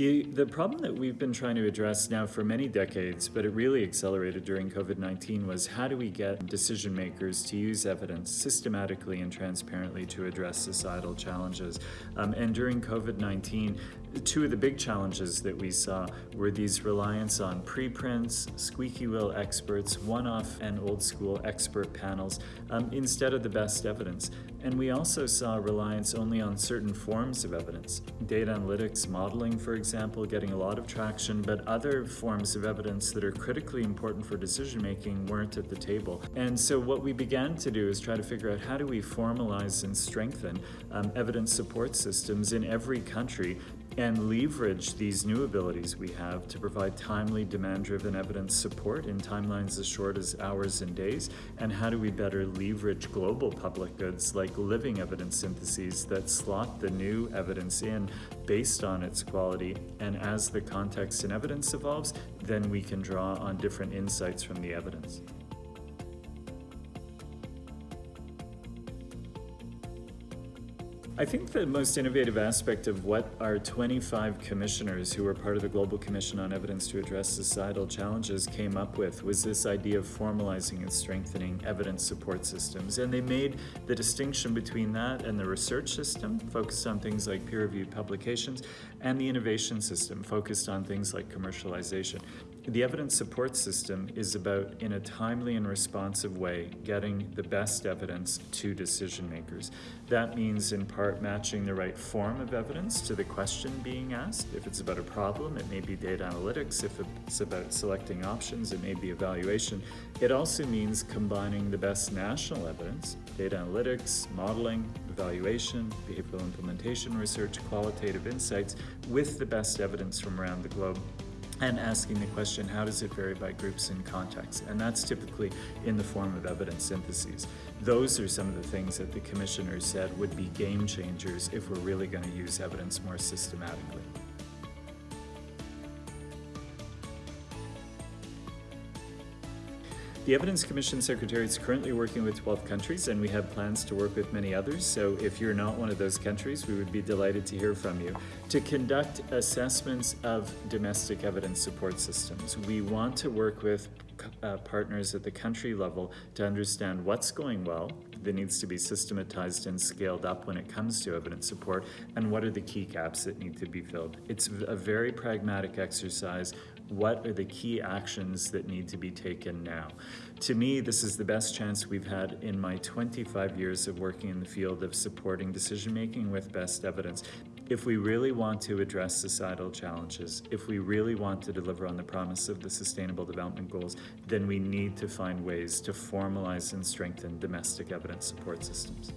The, the problem that we've been trying to address now for many decades, but it really accelerated during COVID-19, was how do we get decision makers to use evidence systematically and transparently to address societal challenges. Um, and during COVID-19, two of the big challenges that we saw were these reliance on preprints, squeaky wheel experts, one-off and old school expert panels, um, instead of the best evidence. And we also saw reliance only on certain forms of evidence. Data analytics, modeling, for example, getting a lot of traction, but other forms of evidence that are critically important for decision making weren't at the table. And so what we began to do is try to figure out how do we formalize and strengthen um, evidence support systems in every country and leverage these new abilities we have to provide timely, demand-driven evidence support in timelines as short as hours and days, and how do we better leverage global public goods like living evidence syntheses that slot the new evidence in based on its quality, and as the context and evidence evolves, then we can draw on different insights from the evidence. I think the most innovative aspect of what our 25 commissioners who were part of the Global Commission on Evidence to Address Societal Challenges came up with was this idea of formalizing and strengthening evidence support systems. And they made the distinction between that and the research system, focused on things like peer-reviewed publications, and the innovation system, focused on things like commercialization. The evidence support system is about, in a timely and responsive way, getting the best evidence to decision makers. That means, in part, matching the right form of evidence to the question being asked. If it's about a problem, it may be data analytics. If it's about selecting options, it may be evaluation. It also means combining the best national evidence, data analytics, modeling, evaluation, behavioral implementation research, qualitative insights, with the best evidence from around the globe and asking the question, how does it vary by groups and contexts? And that's typically in the form of evidence syntheses. Those are some of the things that the commissioners said would be game changers if we're really going to use evidence more systematically. The Evidence Commission Secretariat is currently working with 12 countries and we have plans to work with many others, so if you're not one of those countries, we would be delighted to hear from you. To conduct assessments of domestic evidence support systems, we want to work with uh, partners at the country level to understand what's going well, that needs to be systematized and scaled up when it comes to evidence support, and what are the key gaps that need to be filled. It's a very pragmatic exercise. What are the key actions that need to be taken now? To me, this is the best chance we've had in my 25 years of working in the field of supporting decision-making with best evidence. If we really want to address societal challenges, if we really want to deliver on the promise of the Sustainable Development Goals, then we need to find ways to formalize and strengthen domestic evidence support systems.